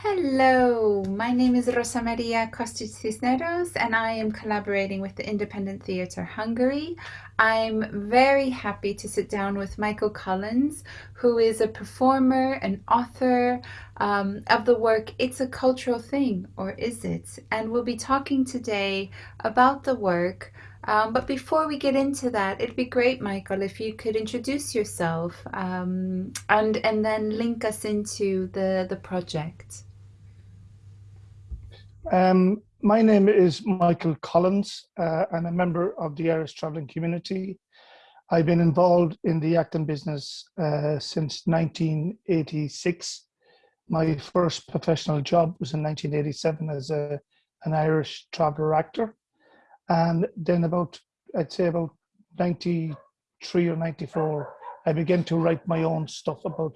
Hello, my name is Rosa Maria Kostic Cisneros and I am collaborating with the Independent Theatre Hungary. I'm very happy to sit down with Michael Collins, who is a performer and author um, of the work It's a Cultural Thing, or Is It? And we'll be talking today about the work um, but before we get into that, it'd be great, Michael, if you could introduce yourself um, and and then link us into the the project. Um, my name is Michael Collins. Uh, I'm a member of the Irish travelling community. I've been involved in the acting business uh, since 1986. My first professional job was in 1987 as a, an Irish traveller actor. And then about, I'd say about 93 or 94, I began to write my own stuff about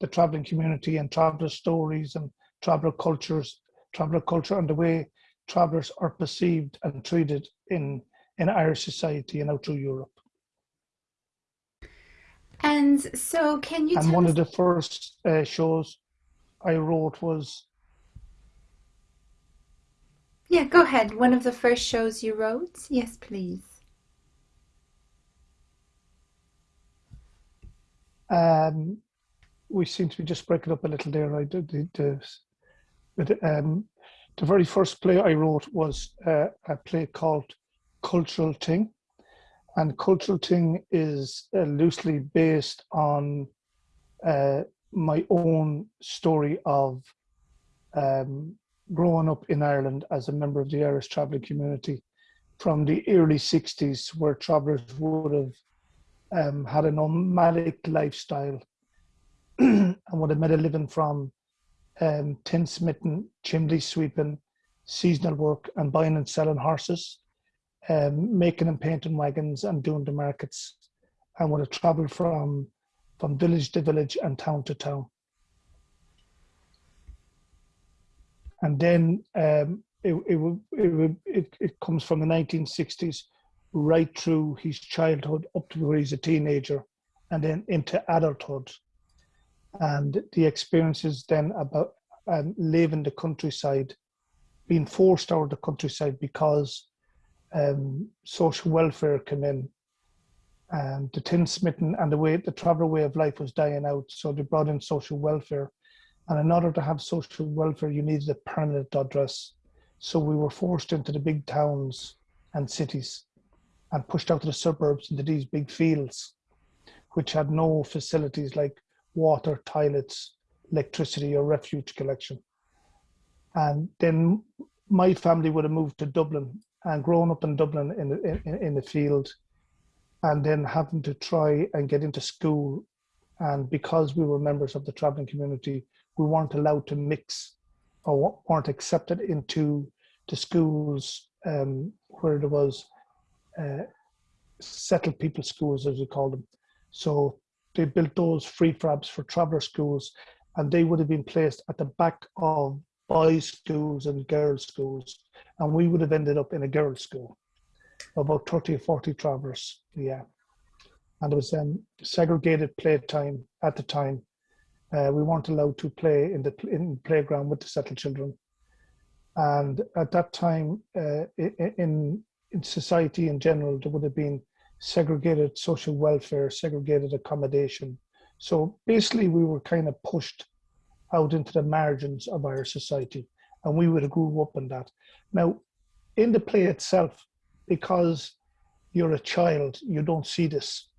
the travelling community and traveller stories and traveller cultures traveller culture and the way travellers are perceived and treated in, in Irish society and out through Europe. And so can you And one of the first uh, shows I wrote was... Yeah, go ahead. One of the first shows you wrote? Yes, please. Um, we seem to be just breaking up a little there. I did the, but um, the very first play I wrote was uh, a play called Cultural Thing. And Cultural Thing is uh, loosely based on uh, my own story of um, growing up in Ireland as a member of the Irish travelling community from the early 60s, where travellers would have um, had a nomadic lifestyle and would have made a living from um, tin smitten, chimney sweeping, seasonal work, and buying and selling horses, um, making and painting wagons, and doing the markets. And would have travelled from from village to village and town to town. And then um, it, it, it, it, it comes from the 1960s right through his childhood up to where he's a teenager and then into adulthood and the experiences then about um, living the countryside, being forced out of the countryside because um, social welfare came in and the tin smitten and the way the traveller way of life was dying out. So they brought in social welfare. And in order to have social welfare, you needed a permanent address. So we were forced into the big towns and cities and pushed out to the suburbs into these big fields, which had no facilities like water, toilets, electricity or refuge collection. And then my family would have moved to Dublin and grown up in Dublin in the, in, in the field and then having to try and get into school. And because we were members of the traveling community, we weren't allowed to mix or weren't accepted into the schools um, where there was uh, settled people schools, as we call them. So they built those prefabs for traveller schools and they would have been placed at the back of boys schools and girls schools and we would have ended up in a girls school. About 30 or 40 travellers yeah. And it was um, segregated playtime at the time. Uh, we weren't allowed to play in the in playground with the settled children. And at that time uh, in in society in general there would have been segregated social welfare, segregated accommodation. So basically we were kind of pushed out into the margins of our society and we would have grew up in that. Now, in the play itself, because you're a child, you don't see this.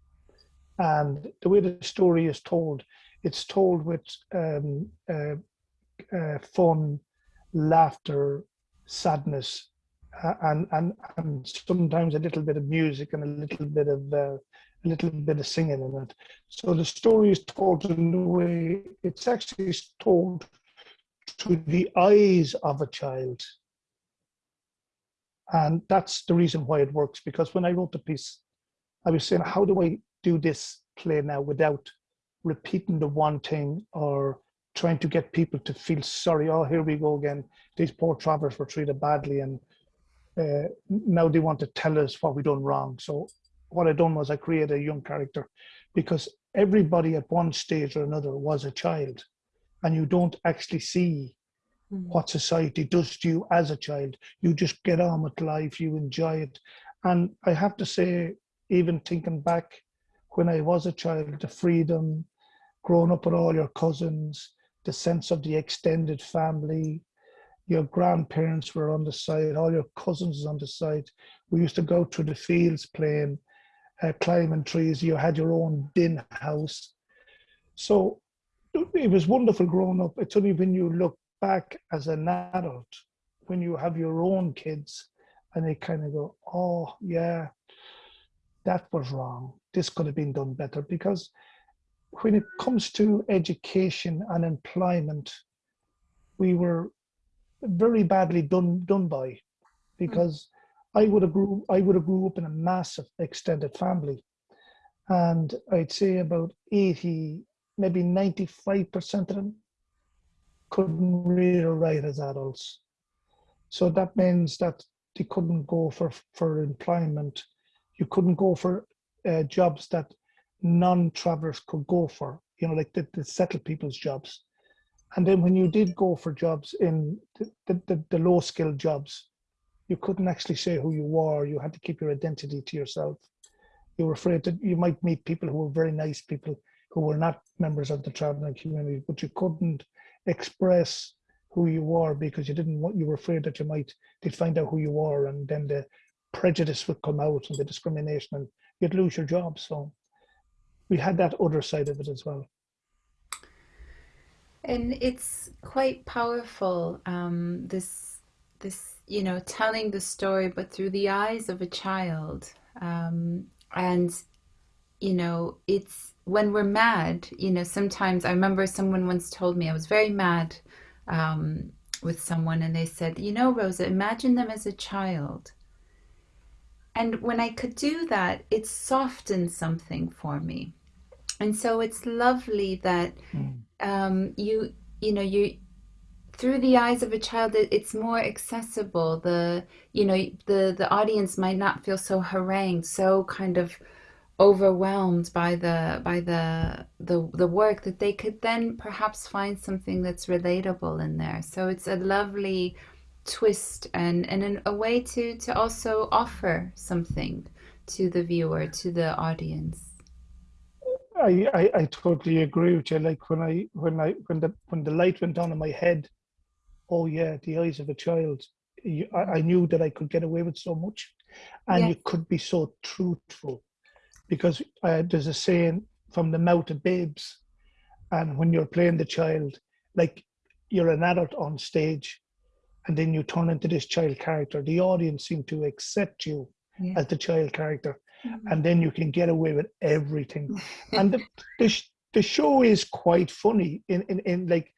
And the way the story is told, it's told with um, uh, uh, fun, laughter, sadness, and, and and sometimes a little bit of music and a little bit of uh, a little bit of singing in it. So the story is told in a way it's actually told through the eyes of a child. And that's the reason why it works, because when I wrote the piece, I was saying, how do I do this play now without repeating the one thing or trying to get people to feel sorry, oh, here we go again. These poor travelers were treated badly and uh, now they want to tell us what we done wrong. So what I done was I created a young character because everybody at one stage or another was a child and you don't actually see mm. what society does to you as a child. You just get on with life, you enjoy it. And I have to say, even thinking back when I was a child, the freedom, growing up with all your cousins, the sense of the extended family, your grandparents were on the side, all your cousins on the side. We used to go to the fields playing, uh, climbing trees. You had your own din house. So it was wonderful growing up. It's only when you look back as an adult, when you have your own kids, and they kind of go, oh, yeah, that was wrong. This could have been done better. Because when it comes to education and employment, we were very badly done done by because mm. I would have grew I would have grew up in a massive extended family. And I'd say about 80 maybe 95% of them couldn't read or write as adults. So that means that they couldn't go for for employment. You couldn't go for uh, jobs that non-travelers could go for you know like the, the settled people's jobs and then when you did go for jobs in the, the, the low skilled jobs, you couldn't actually say who you were. You had to keep your identity to yourself. You were afraid that you might meet people who were very nice people who were not members of the traveling community, but you couldn't express who you were because you didn't want, you were afraid that you might, they'd find out who you were and then the prejudice would come out and the discrimination and you'd lose your job. So we had that other side of it as well. And it's quite powerful. Um, this, this, you know, telling the story, but through the eyes of a child. Um, and, you know, it's when we're mad. You know, sometimes I remember someone once told me I was very mad um, with someone, and they said, you know, Rosa, imagine them as a child. And when I could do that, it softened something for me. And so it's lovely that mm. um, you you know you through the eyes of a child it's more accessible. The you know the the audience might not feel so harangued so kind of overwhelmed by the by the the the work that they could then perhaps find something that's relatable in there. So it's a lovely twist and and a way to to also offer something to the viewer to the audience I, I, I totally agree with you. Like when I when I when the when the light went on in my head, oh yeah, the eyes of a child. You, I, I knew that I could get away with so much, and yes. you could be so truthful, because uh, there's a saying from the mouth of babes, and when you're playing the child, like you're an adult on stage, and then you turn into this child character. The audience seem to accept you yeah. as the child character mm-hmm. and then you can get away with everything. and the, the, the show is quite funny in, in, in like,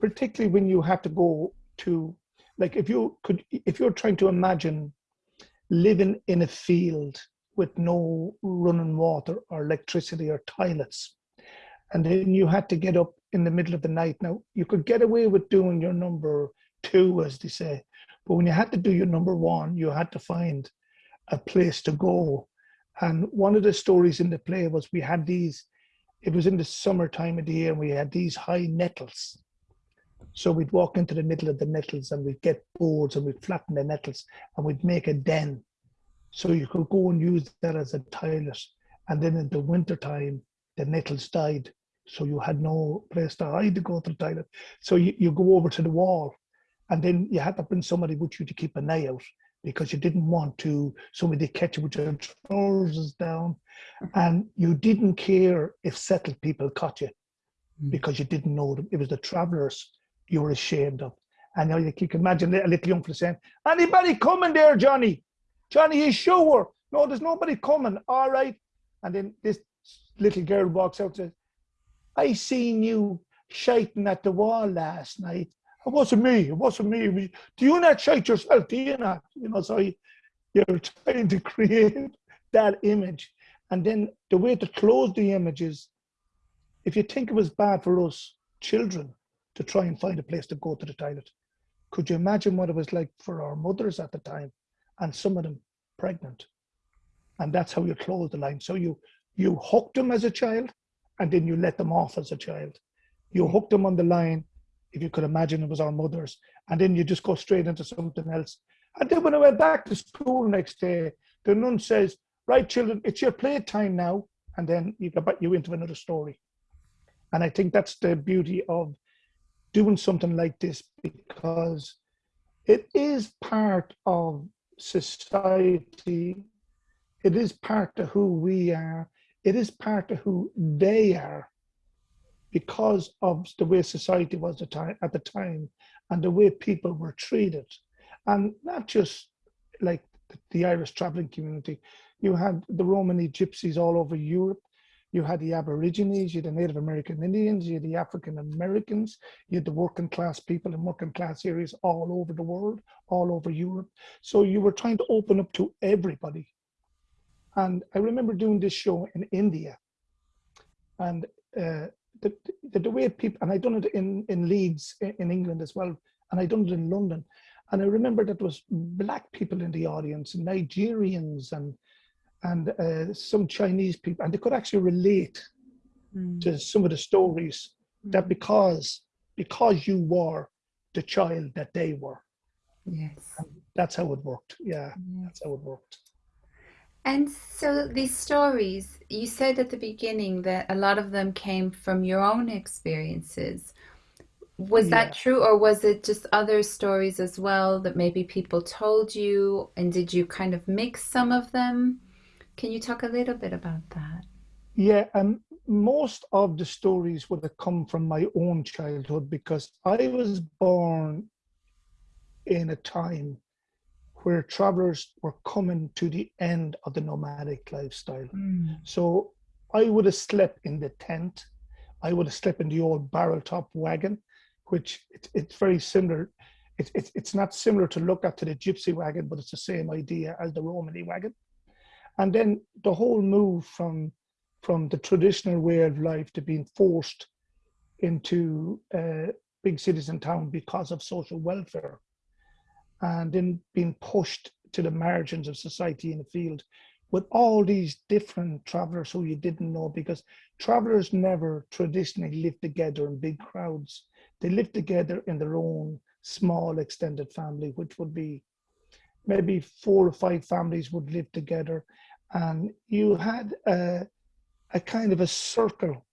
particularly when you have to go to, like if you could, if you're trying to imagine living in a field with no running water or electricity or toilets, and then you had to get up in the middle of the night. Now you could get away with doing your number two, as they say, but when you had to do your number one, you had to find a place to go. And one of the stories in the play was we had these, it was in the summertime of the year, and we had these high nettles. So we'd walk into the middle of the nettles and we'd get boards and we'd flatten the nettles and we'd make a den. So you could go and use that as a toilet. And then in the winter time, the nettles died. So you had no place to hide to go to the toilet. So you, you go over to the wall and then you had to bring somebody with you to keep an eye out because you didn't want to somebody catch you with your trousers down mm-hmm. and you didn't care if settled people caught you mm. because you didn't know them. It was the travelers you were ashamed of. And you, you can imagine a little young fella saying, anybody coming there, Johnny? Johnny is sure. No, there's nobody coming. All right. And then this little girl walks out and says, I seen you shiting at the wall last night it wasn't me. It wasn't me. Do you not shake yourself? Do you not? You know, so you're trying to create that image. And then the way to close the image is, if you think it was bad for us children to try and find a place to go to the toilet, could you imagine what it was like for our mothers at the time, and some of them pregnant? And that's how you close the line. So you you hooked them as a child, and then you let them off as a child. You hooked them on the line, if you could imagine it was our mothers. And then you just go straight into something else. And then when I went back to school next day, the nun says, right, children, it's your playtime now. And then you go back, you into another story. And I think that's the beauty of doing something like this because it is part of society. It is part of who we are. It is part of who they are because of the way society was at the time and the way people were treated. And not just like the Irish traveling community, you had the Romany gypsies all over Europe. You had the Aborigines, you had the Native American Indians, you had the African Americans, you had the working class people in working class areas all over the world, all over Europe. So you were trying to open up to everybody. And I remember doing this show in India. And uh, the, the, the, way people, and I done it in, in Leeds in England as well, and I done it in London. And I remember that was black people in the audience, Nigerians and and uh, some Chinese people, and they could actually relate mm. to some of the stories mm. that because because you were the child that they were. Yes, and that's how it worked. Yeah, yes. that's how it worked. And so these stories, you said at the beginning that a lot of them came from your own experiences. Was yeah. that true, or was it just other stories as well that maybe people told you? And did you kind of mix some of them? Can you talk a little bit about that? Yeah, and most of the stories would have come from my own childhood because I was born in a time where travelers were coming to the end of the nomadic lifestyle. Mm. So I would have slept in the tent. I would have slept in the old barrel top wagon, which it, it's very similar. It, it, it's not similar to look at to the gypsy wagon, but it's the same idea as the Romany wagon. And then the whole move from from the traditional way of life to being forced into uh, big cities and town because of social welfare, and then being pushed to the margins of society in the field with all these different travelers who you didn't know because travelers never traditionally live together in big crowds. They live together in their own small extended family, which would be maybe four or five families would live together and you had a, a kind of a circle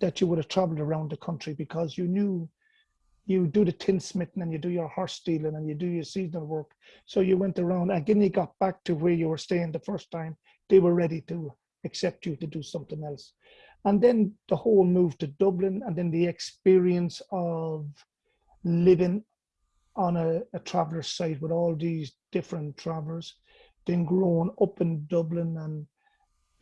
that you would have traveled around the country because you knew you do the tinsmithing and you do your horse stealing and you do your seasonal work. So you went around and again, you got back to where you were staying the first time, they were ready to accept you to do something else. And then the whole move to Dublin and then the experience of living on a, a site with all these different travelers then grown up in Dublin and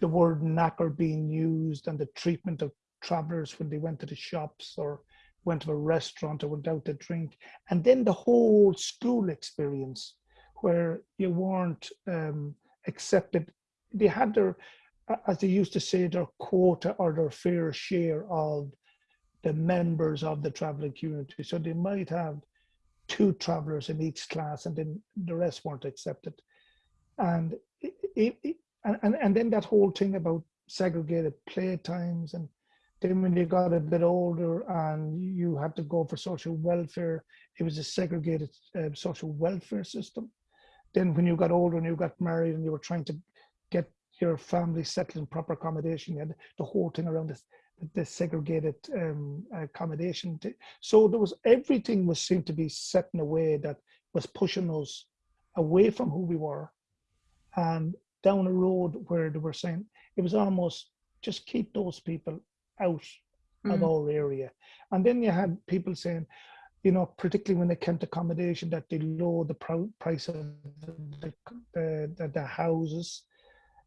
the word knacker being used and the treatment of travelers when they went to the shops or went to a restaurant or went out to drink. And then the whole school experience where you weren't um, accepted. They had their, as they used to say, their quota or their fair share of the members of the traveling community. So they might have two travelers in each class and then the rest weren't accepted and it, it, and, and then that whole thing about segregated playtimes and then when you got a bit older and you had to go for social welfare it was a segregated uh, social welfare system. Then when you got older and you got married and you were trying to get your family settled in proper accommodation you had the whole thing around this the segregated um, accommodation so there was everything was seemed to be set in a way that was pushing us away from who we were and down a road where they were saying it was almost just keep those people out mm. of our area. And then you had people saying, you know, particularly when it came to accommodation, that they lower the price of the, the, the, the houses,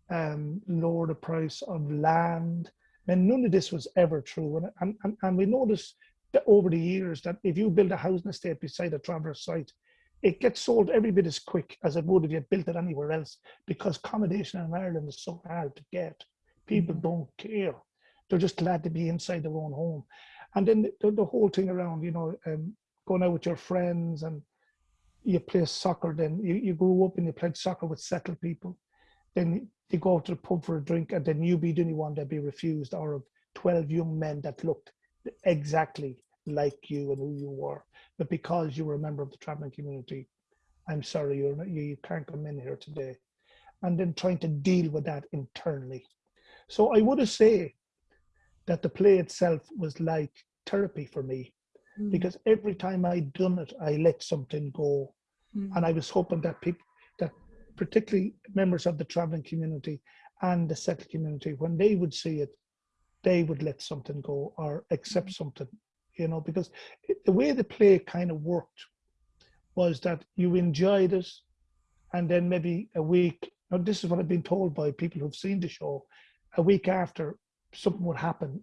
um, lower the price of land. And none of this was ever true. And, and, and we noticed that over the years that if you build a housing estate beside a traverse site, it gets sold every bit as quick as it would if you built it anywhere else because accommodation in Ireland is so hard to get. People mm-hmm. don't care. They're just glad to be inside their own home. And then the, the whole thing around, you know, um, going out with your friends and you play soccer, then you, you grew up and you played soccer with settled people. Then you go out to the pub for a drink and then you be the only one that be refused or of 12 young men that looked exactly like you and who you were, but because you were a member of the traveling community, I'm sorry you're not, you, you can't come in here today. And then trying to deal with that internally. So I would say that the play itself was like therapy for me mm. because every time I'd done it, I let something go. Mm. And I was hoping that people, that particularly members of the traveling community and the settled community, when they would see it, they would let something go or accept mm. something, you know, because it, the way the play kind of worked was that you enjoyed it and then maybe a week, now this is what I've been told by people who've seen the show, a week after something would happen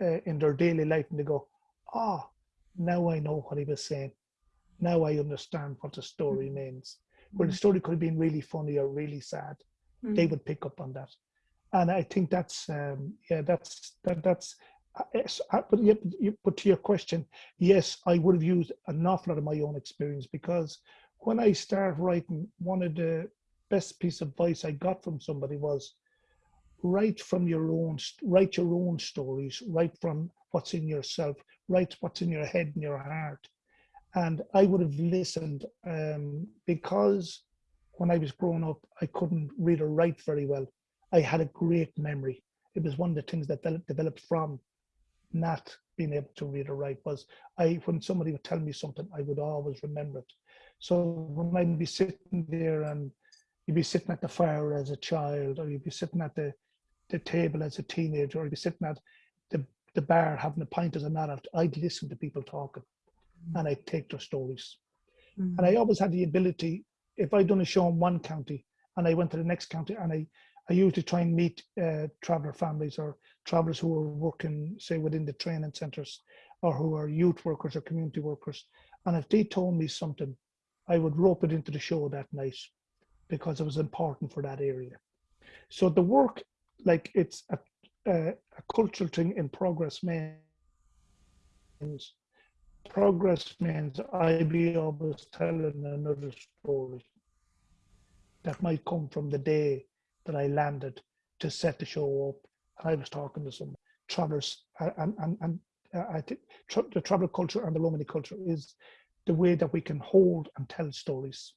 uh, in their daily life and they go, oh, now I know what he was saying. Now I understand what the story mm. means. Where the mm. story could have been really funny or really sad, mm. they would pick up on that. And I think that's, um, yeah, that's, that, that's, uh, but, yet, but to your question, yes, I would have used an awful lot of my own experience because when I started writing, one of the best piece of advice I got from somebody was write from your own, write your own stories, write from what's in yourself, write what's in your head and your heart. And I would have listened um, because when I was growing up, I couldn't read or write very well. I had a great memory. It was one of the things that developed from not being able to read or write was I when somebody would tell me something, I would always remember it. So when I'd be sitting there and you'd be sitting at the fire as a child, or you'd be sitting at the, the table as a teenager, or you'd be sitting at the, the bar having a pint as an adult, I'd listen to people talking mm. and I'd take their stories. Mm. And I always had the ability, if I'd done a show in one county and I went to the next county and I I usually try and meet uh, traveller families or travellers who are working, say, within the training centres or who are youth workers or community workers. And if they told me something, I would rope it into the show that night because it was important for that area. So the work, like it's a, a, a cultural thing in progress means progress means I be always telling another story that might come from the day that I landed to set the show up. And I was talking to some travelers, and, and, and uh, I think the travel culture and the Romany culture is the way that we can hold and tell stories.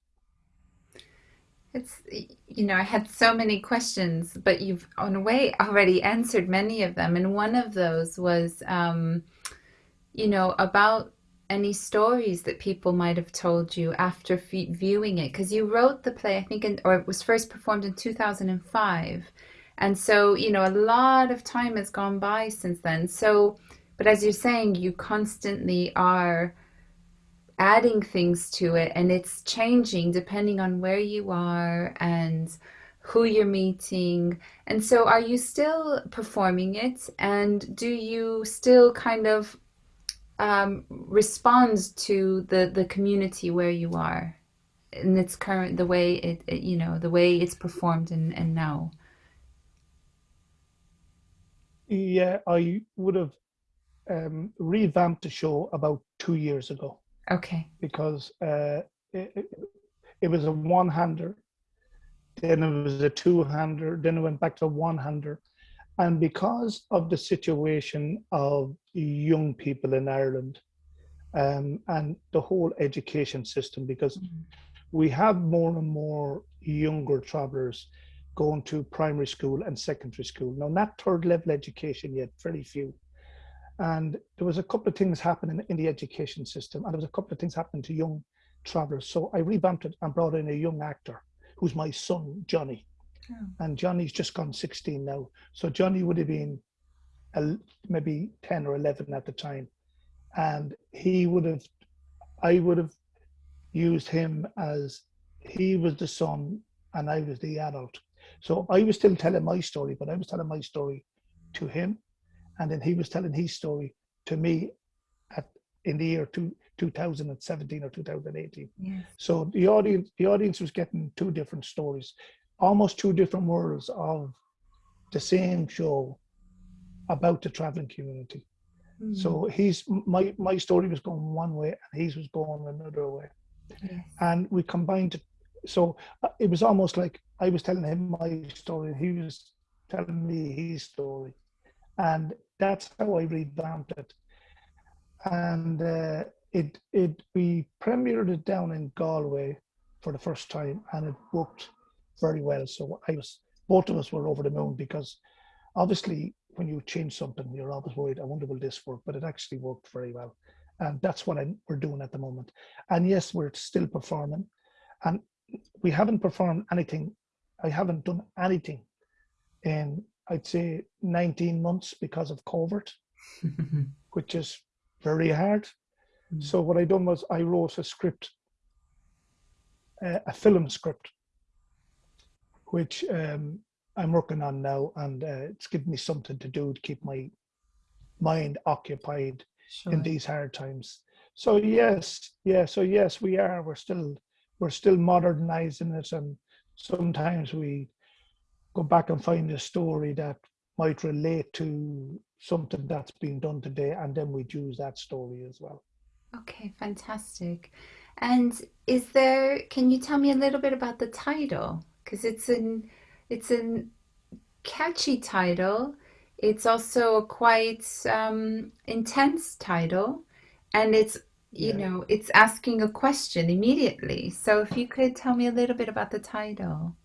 It's, you know, I had so many questions, but you've, on a way, already answered many of them. And one of those was, um, you know, about any stories that people might have told you after viewing it. Because you wrote the play i think in, or it was first performed in 2005 and so you know a lot of time has gone by since then. So but as you're saying you constantly are adding things to it and it's changing depending on where you are and who you're meeting. And so are you still performing it? And do you still kind of um, responds to the the community where you are in its current the way it, it you know the way it's performed and and now? Yeah i would have um, revamped the show about two years ago okay because uh, it, it, it was a one-hander then it was a two-hander then it went back to a one-hander and because of the situation of young people in Ireland um, and the whole education system, because mm-hmm. we have more and more younger travelers going to primary school and secondary school. Now, not third level education yet, very few. And there was a couple of things happening in the education system, and there was a couple of things happening to young travelers. So I revamped it and brought in a young actor who's my son, Johnny. Oh. And Johnny's just gone 16 now. So Johnny would have been maybe 10 or 11 at the time. And he would have, I would have used him as he was the son and I was the adult. So I was still telling my story, but I was telling my story to him. And then he was telling his story to me at in the year two, 2017 or 2018. Yes. So the audience, the audience was getting two different stories almost two different worlds of the same show about the traveling community. Mm. So he's my my story was going one way and his was going another way, yes. and we combined it. So uh, it was almost like I was telling him my story, and he was telling me his story, and that's how I revamped it. and uh, it it we premiered it down in Galway for the first time, and it worked very well. So I was both of us were over the moon because obviously when you change something, you're always worried. I wonder will this work, but it actually worked very well, and that's what I, we're doing at the moment. And yes, we're still performing, and we haven't performed anything. I haven't done anything in I'd say 19 months because of COVID, which is very hard. Mm. So what I done was I wrote a script, uh, a film script, which um, I'm working on now, and uh, it's given me something to do to keep my mind occupied sure. in these hard times. So yes, yeah, so yes, we are. We're still we're still modernizing it, and sometimes we go back and find a story that might relate to something that's being done today, and then we'd use that story as well. Okay, fantastic. And is there, can you tell me a little bit about the title? Because it's an, it's a catchy title. It's also a quite um, intense title, and it's you yeah. know it's asking a question immediately. So if you could tell me a little bit about the title.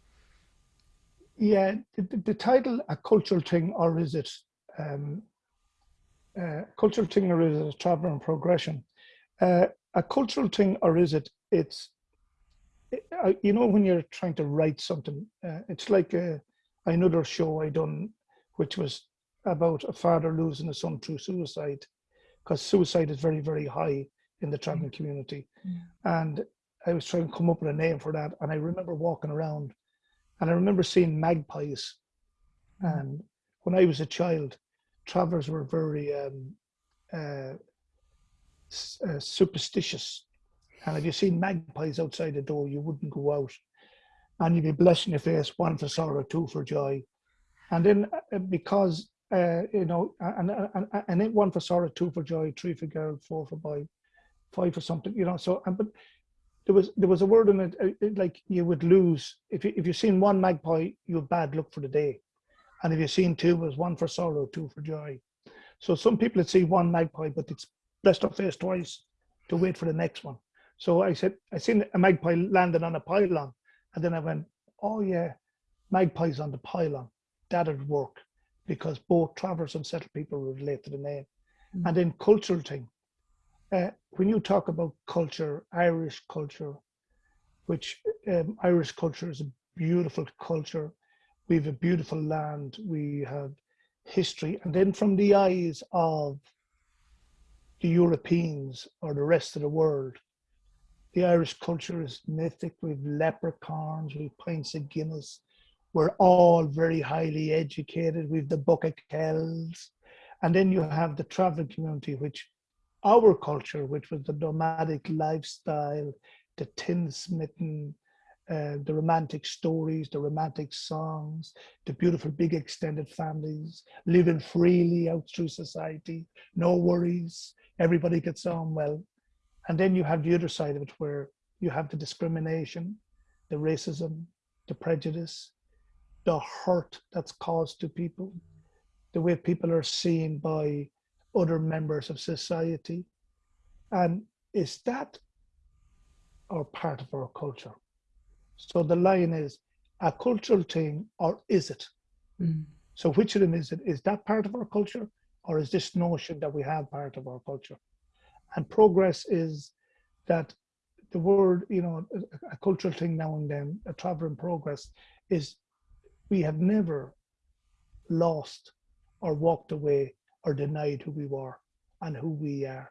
Yeah, the, the title a cultural thing, or is it um, uh, cultural thing, or is it a travel and progression? Uh, a cultural thing, or is it? It's uh, you know when you're trying to write something, uh, it's like a, another show I done, which was about a father losing a son through suicide, because suicide is very very high in the traveling mm. community, mm. and I was trying to come up with a name for that, and I remember walking around, and I remember seeing magpies, and when I was a child, travelers were very um, uh, uh, superstitious. And if you seen magpies outside the door, you wouldn't go out. And you'd be blessing your face, one for sorrow, two for joy. And then uh, because, uh, you know, and, and, and then one for sorrow, two for joy, three for girl, four for boy, five for something, you know. So, but there was there was a word in it, uh, it like you would lose if you if you've seen one magpie, you have bad luck for the day, and if you've seen two, it was one for sorrow, two for joy. So some people would see one magpie, but it's blessed her face twice to wait for the next one. So I said, I seen a magpie landing on a pylon. And then I went, oh yeah, magpies on the pylon. That'd work because both travelers and settled people relate to the name. Mm. And then cultural thing. Uh, when you talk about culture, Irish culture, which um, Irish culture is a beautiful culture. We have a beautiful land. We have history. And then from the eyes of the Europeans or the rest of the world. The Irish culture is mythic. We've leprechauns, we've pints of Guinness. We're all very highly educated. We've the Book of Kells. And then you have the traveling community, which our culture, which was the nomadic lifestyle, the tinsmitten, uh, the romantic stories, the romantic songs, the beautiful big extended families, living freely out through society, no worries, everybody gets on well. And then you have the other side of it where you have the discrimination, the racism, the prejudice, the hurt that's caused to people, the way people are seen by other members of society. And is that our part of our culture? So the line is a cultural thing or is it? Mm. So which of them is it? Is that part of our culture or is this notion that we have part of our culture? And progress is that the word, you know, a, a cultural thing now and then, a travel in progress, is we have never lost or walked away or denied who we were and who we are.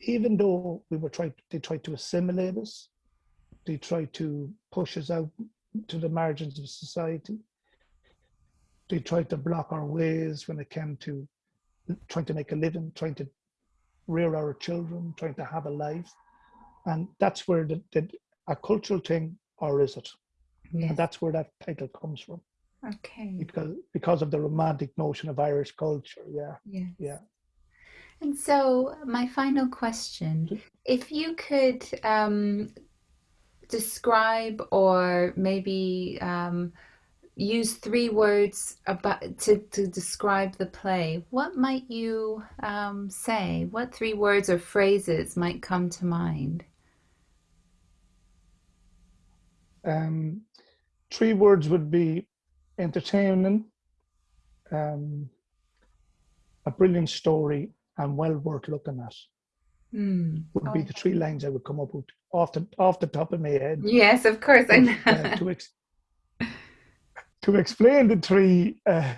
Even though we were trying, they tried to assimilate us, they tried to push us out to the margins of society. They tried to block our ways when it came to trying to make a living, trying to rear our children, trying to have a life. And that's where the, the a cultural thing, or is it? Yes. And that's where that title comes from. Okay. Because because of the romantic notion of Irish culture. Yeah. Yes. Yeah. And so my final question, if you could um, describe or maybe um, use three words about to, to describe the play, what might you um, say? What three words or phrases might come to mind? Um, three words would be entertaining, um, a brilliant story, and well worth looking at. Mm. Would Oh, be the three lines I would come up with off the off the top of my head. yes, of course. I know. uh, to ex- to explain the three uh,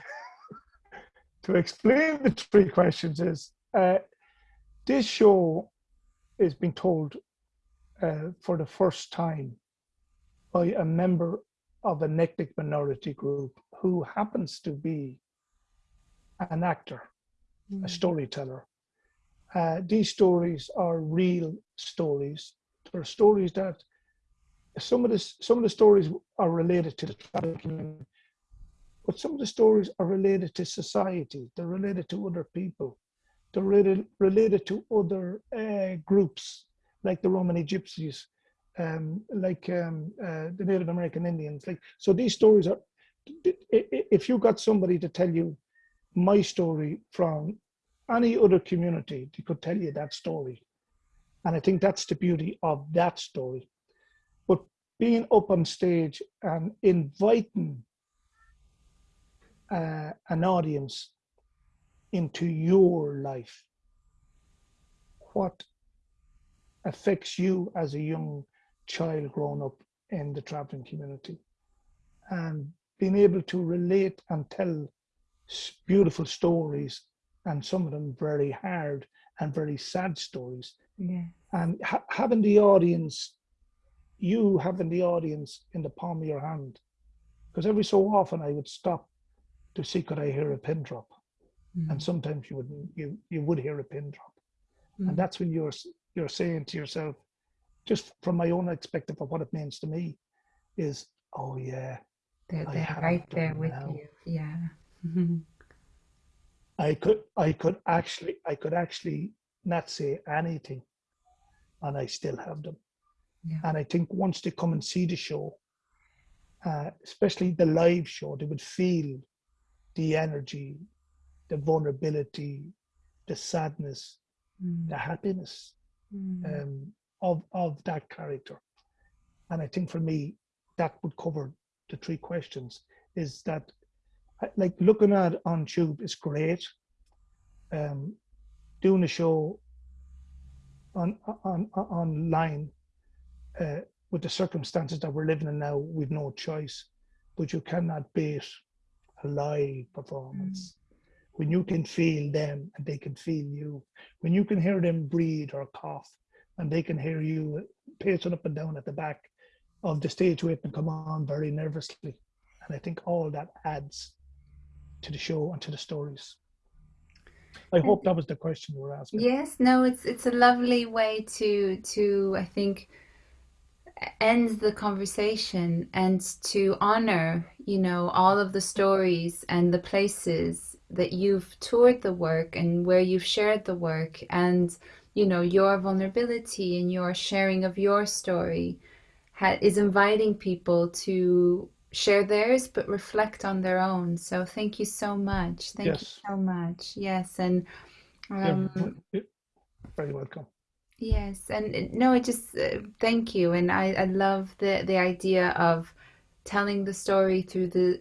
to explain the three questions is uh, this show is being told uh, for the first time by a member of an ethnic minority group who happens to be an actor, a Mm. storyteller. Uh, these stories are real stories. They're stories that some of the some of the stories are related to the tribal community, but some of the stories are related to society. They're related to other people. They're related related to other uh, groups like the Romani Gypsies, um, like um, uh, the Native American Indians. Like so, these stories are. If you got somebody to tell you my story from any other community, they could tell you that story, and I think that's the beauty of that story. But being up on stage and inviting uh, an audience into your life, what affects you as a young child growing up in the traveling community, and being able to relate and tell beautiful stories, and some of them very hard and very sad stories, Yeah. and ha- having the audience, you having the audience in the palm of your hand, because every so often I would stop to see could I hear a pin drop, Mm. and sometimes you would you you would hear a pin drop, Mm. and that's when you're you're saying to yourself, just from my own perspective of what it means to me, is oh yeah, They're, they're right there with now. you. Yeah. I could I could actually I could actually not say anything, and I still have them. Yeah. And I think once they come and see the show, uh, especially the live show, they would feel the energy, the vulnerability, the sadness, Mm. the happiness Mm. um, of of that character. And I think for me, that would cover the three questions. Is that like looking at on Tube is great. Um, doing a show on on, on online uh, with the circumstances that we're living in now, we've no choice. But you cannot beat a live performance. When you can feel them and they can feel you. When you can hear them breathe or cough and they can hear you pacing up and down at the back of the stage waiting to come on very nervously. And I think all that adds to the show and to the stories. I hope that was the question you were asking. Yes, no, it's it's a lovely way to to I think end the conversation and to honor, you know, all of the stories and the places that you've toured the work and where you've shared the work and, you know, your vulnerability and your sharing of your story ha is inviting people to share theirs but reflect on their own. So thank you so much. Thank you so much. Yes, and um, you're very welcome. Yes, and no, I just uh, thank you, and I I love the the idea of telling the story through the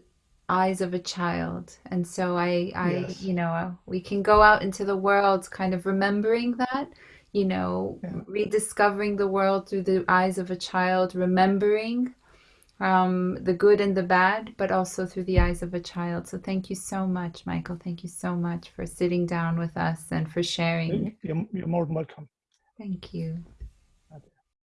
eyes of a child, and so I I Yes. you know we can go out into the world kind of remembering that, you know, Yeah. rediscovering the world through the eyes of a child, remembering um the good and the bad, but also through the eyes of a child. So thank you so much, Michael. Thank you so much for sitting down with us and for sharing. You're, you're more than welcome. Thank you.